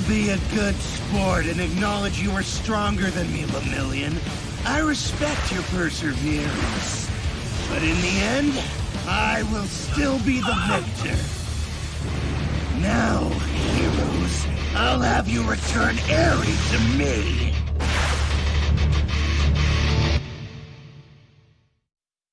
Be a good sport and acknowledge you are stronger than me, Lemillion. I respect your perseverance. But in the end, I will still be the victor. Now, heroes, I'll have you return Eri to me.